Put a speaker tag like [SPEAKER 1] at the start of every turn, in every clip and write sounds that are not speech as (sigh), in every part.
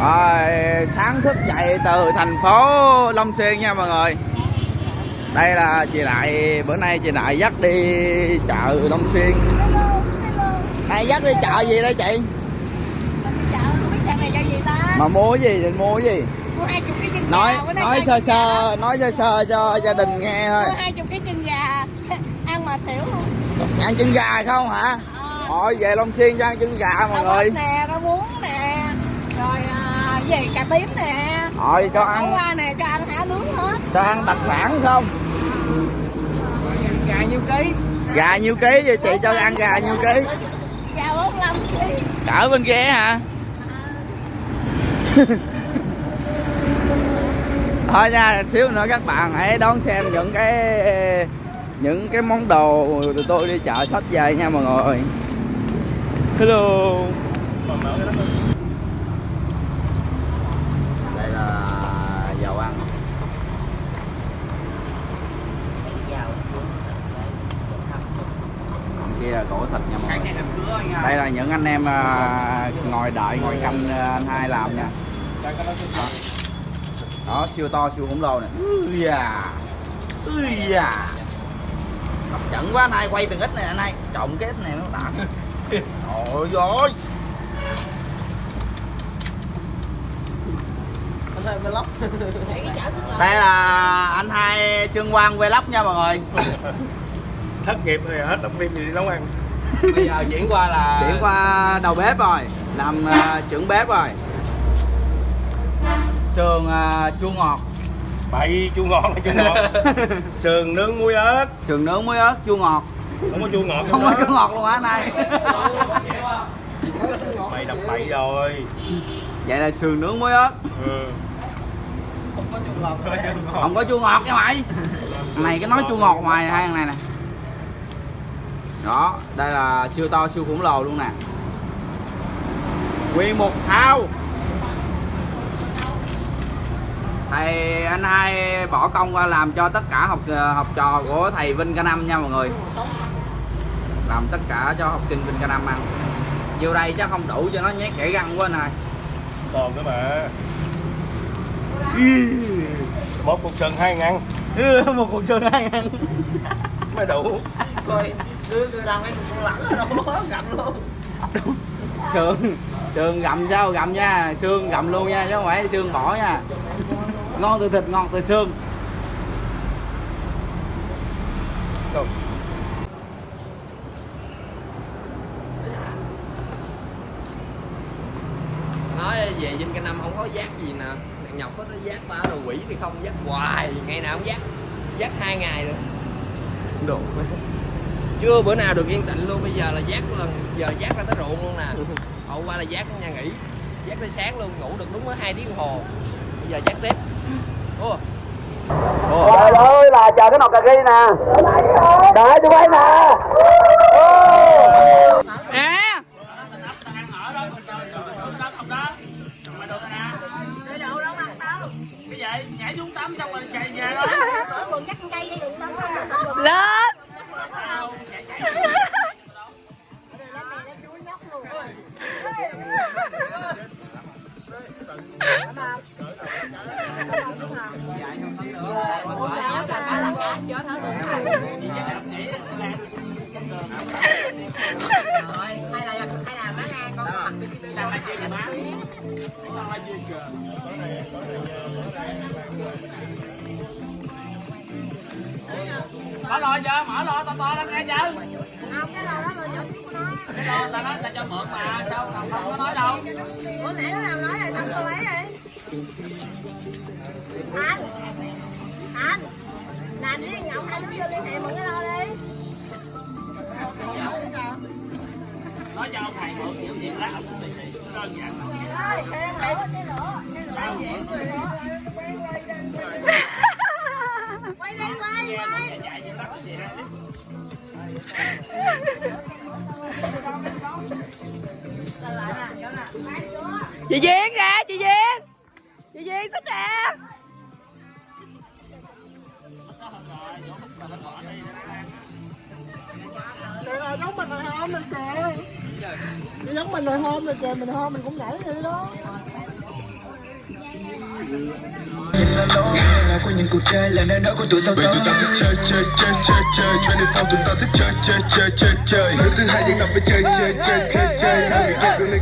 [SPEAKER 1] Rồi, sáng thức dậy từ thành phố Long Xuyên nha mọi người Đây là chị Đại, bữa nay chị Đại dắt đi chợ Long Xuyên Này dắt đi chợ gì đây chị? Mà mua gì, định mua gì?
[SPEAKER 2] Mua 20 cái chân
[SPEAKER 1] Nói nói sơ
[SPEAKER 2] 20
[SPEAKER 1] sơ, nói sơ sơ cho gia đình nghe thôi
[SPEAKER 2] 20 cái chân gà (laughs) ăn mà xỉu luôn.
[SPEAKER 1] Ăn chân gà không hả?
[SPEAKER 2] Ờ.
[SPEAKER 1] Thôi về Long Xuyên cho ăn chân gà mọi người
[SPEAKER 2] nè, rau muống nè. Rồi gì cà tím nè.
[SPEAKER 1] Rồi cho ăn,
[SPEAKER 2] qua nè, cho ăn hả nướng hết.
[SPEAKER 1] cho ăn đặc sản không?
[SPEAKER 2] Gà nhiêu ký?
[SPEAKER 1] Gà nhiêu ký vậy chị cho ăn gà nhiêu ký?
[SPEAKER 2] Gà 45 ký.
[SPEAKER 1] Cỡ bên kia hả? (laughs) thôi nha xíu nữa các bạn hãy đón xem những cái những cái món đồ tụi tôi đi chợ sách về nha mọi người hello đây là dầu ăn Cổ thịt nha mọi người. đây là những anh em à, ngồi đợi ngồi canh à, anh hai làm nha. Đó, đó siêu to siêu khổng lồ này ui da. Ui da. Hấp dẫn quá anh hai quay từng ít này anh hai. Trộn cái ít này nó đã. (laughs)
[SPEAKER 2] Chảo sức
[SPEAKER 1] đây là anh hai trương quang vlog nha mọi người (laughs)
[SPEAKER 3] thất nghiệp rồi hết đóng phim gì đi nấu ăn. (laughs)
[SPEAKER 4] Bây giờ chuyển qua là
[SPEAKER 1] chuyển qua đầu bếp rồi làm à, trưởng bếp rồi. Sườn à, chua ngọt.
[SPEAKER 3] Bậy chua ngọt là chua ngọt. (laughs) Sườn nướng muối ớt.
[SPEAKER 1] Sườn nướng muối ớt chua ngọt.
[SPEAKER 3] Không có chua ngọt
[SPEAKER 1] không có chua ngọt luôn hả anh hai
[SPEAKER 3] mày (laughs) đập bậy rồi.
[SPEAKER 1] Vậy là sườn nướng muối ớt.
[SPEAKER 3] Ừ.
[SPEAKER 1] không có chua ngọt. Nha mày. Này cái nói chua ngọt ngoài hai thằng này nè đó đây là siêu to siêu khủng lồ luôn nè. Nguyên một thao. Thầy anh hai bỏ công qua làm cho tất cả học học trò của thầy Vinh K năm nha mọi người. Làm tất cả cho học sinh Vinh K năm ăn. Vô đây chắc không đủ cho nó nhét kẻ răng quá này
[SPEAKER 3] còn nữa mà. Một cục sườn hai ngàn. (laughs)
[SPEAKER 1] Một cục sườn hai ăn
[SPEAKER 3] mới đủ.
[SPEAKER 4] Coi đưa đưa đang mấy con lẳng ở đâu gặp luôn.
[SPEAKER 1] Sườn sườn gặm sao gặm nha xương gặm luôn nha chứ không phải xương bỏ nha. Ngon từ thịt ngon từ xương
[SPEAKER 4] nói về dinh cái năm không có giác gì nè. Thằng nhọc có tới giác ba đồ quỷ thì không giác hoài. Ngày nào cũng giác giác hai ngày rồi.
[SPEAKER 1] Đồ
[SPEAKER 4] chưa bữa nào được yên tĩnh luôn bây giờ là giác lần giờ giác ra tới ruộng luôn nè. (laughs) Hậu qua là giác ở nhà nghỉ giác tới sáng luôn ngủ được đúng có hai tiếng đồng hồ. Bây giờ giác tiếp. Ủa,
[SPEAKER 5] Trời ơi là chờ cái nồi cà ri nè. Đợi tôi quay nè.
[SPEAKER 2] À. Lên.
[SPEAKER 6] Mở lò cho mở lò to to lên nghe chứ cái lò ta nói ta cho mượn mà sao không không có nói đâu.
[SPEAKER 2] Bữa nãy nó nào nói rồi sao tôi lấy rồi? Anh. Anh. Làm với Ngọc hai đứa vô liên hệ mượn cái lo đi.
[SPEAKER 6] nói cho ông thầy mượn chịu gì lát ông cũng đi đơn giản
[SPEAKER 2] Quay đi quay quay.
[SPEAKER 6] chạy như lát cái gì đó
[SPEAKER 2] Chị Duyên ra, chị Duyên. Chị Duyên xích ra.
[SPEAKER 5] Trời giống mình hồi hôm mình kìa. Giống mình hồi hôm mình kìa, mình hôm mình cũng nhảy vậy đó.
[SPEAKER 7] Của những cuộc chơi là nơi đó của tụi tao Vì tụi tao thích chơi chơi chơi chơi chơi. 24 tụi tao thích chơi chơi chơi chơi chơi. Thứ hai vẫn tập phải chơi chơi chơi chơi. Chơi Hai người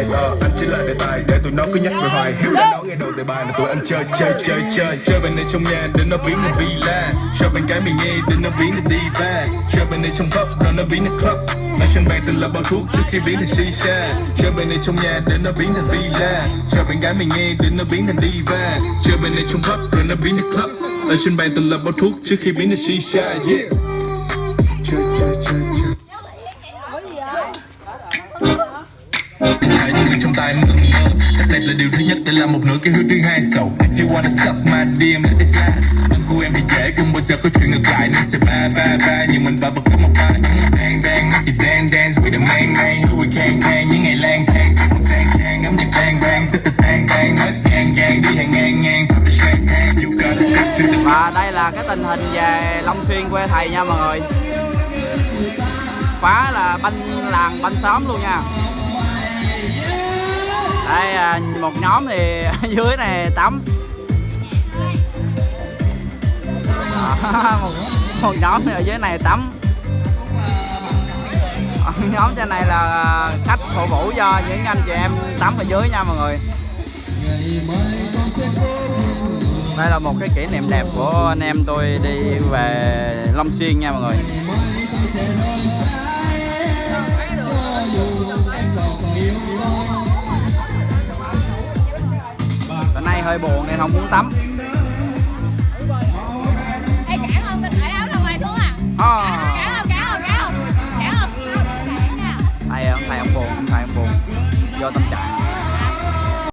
[SPEAKER 7] ai Ờ, Anh chỉ là đề tài để tụi nó cứ nhắc về hoài. Hiếu đã nói nghe đầu đề bài là tụi anh chơi chơi chơi chơi. Chơi bên này trong nhà để nó biến thành villa. Chơi bên cái mình nghe để nó biến thành diva. Chơi bên này trong club rồi nó biến thành club. Nói sân bàn từng là bao thuốc trước khi biến thành shisha. Chơi bên này trong nhà để nó biến thành villa. Chơi bên gái mình nghe để nó biến thành diva. Chơi bên này trong club rồi nó biến thành club. Ở trên bàn từng là bao thuốc trước khi biến thành shisha Yeah. Chơi chơi chơi chơi người trong tay mơ mơ. Sắc đẹp là điều thứ nhất để làm một nửa cái hướng thứ hai. So, if you wanna suck my DM let it slide Tâm của em thì dễ không bao giờ có chuyện ngược lại, Nên sẽ ba ba ba. Nhưng mình ba bật có một ba Bang bang. Mắt chỉ dance dance with the man man. Who we can can những ngày lang thang, Sẽ muốn sang trang ngắm nhạc bang bang. Tức từ bang bang. Hết gan gan đi hàng ngang ngang. Pop the champagne you gotta stick to the
[SPEAKER 1] và đây là cái tình hình về Long Xuyên quê thầy nha mọi người. Quá là banh làng banh xóm luôn nha đây à, một nhóm thì dưới này tắm. Đó, (laughs) một, một nhóm thì ở dưới này tắm. Ờ, nhóm trên này là à, khách phục vụ cho những anh chị em tắm ở dưới nha mọi người. Đây là một cái kỷ niệm đẹp của anh em tôi đi về Long Xuyên nha mọi người. Hơi buồn nên không muốn tắm
[SPEAKER 2] Ê, trả không? Mình cởi áo ra ngoài xuống à?
[SPEAKER 1] à,
[SPEAKER 2] không? Trả không? Trả không? Trả không? Trả nha.
[SPEAKER 1] thầy ông thầy ông buồn thầy ông buồn do tâm trạng